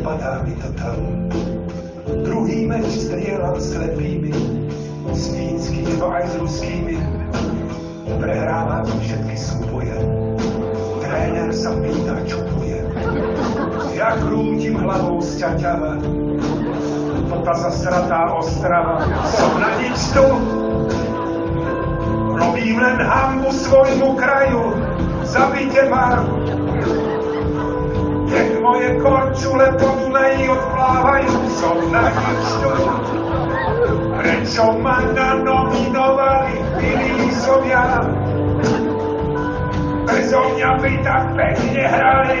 nepadá mi to tam. Druhý meč strieľam slepými, s fínskými aj s ruskými. Prehrávam všetky sa pýta, čo bude. Ja krútim hlavou sťaťava. To tá zasratá ostrava. Som na nič tu. Robím len hambu svojmu kraju. Zabite ma. Korčule po Dunaji odplávajú. Som na nič tu. Prečo ma nanominovali Filízovia? Bezo mňa by tak pekne hrali.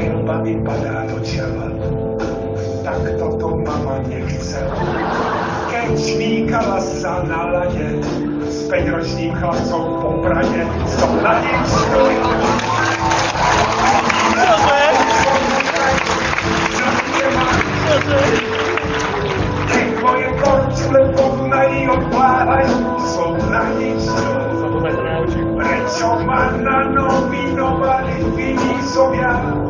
prilba mi padá do čela. Tak toto mama nechcela. Keď švíkala sa na lade, s päťročným chlapcom po Prade, som na nič Nech moje korčule po Dunaji odplávajú, som na nič Prečo ma nanominovali Finízovia? Prezo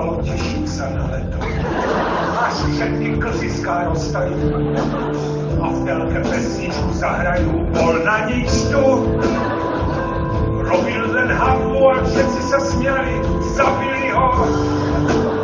Zúfalo teším sa na leto. Až všetky klziská roztajú. A v telke pesničku zahrajú. Bol na nič tu. Robil len hambu a všetci sa smiali. Zabili ho.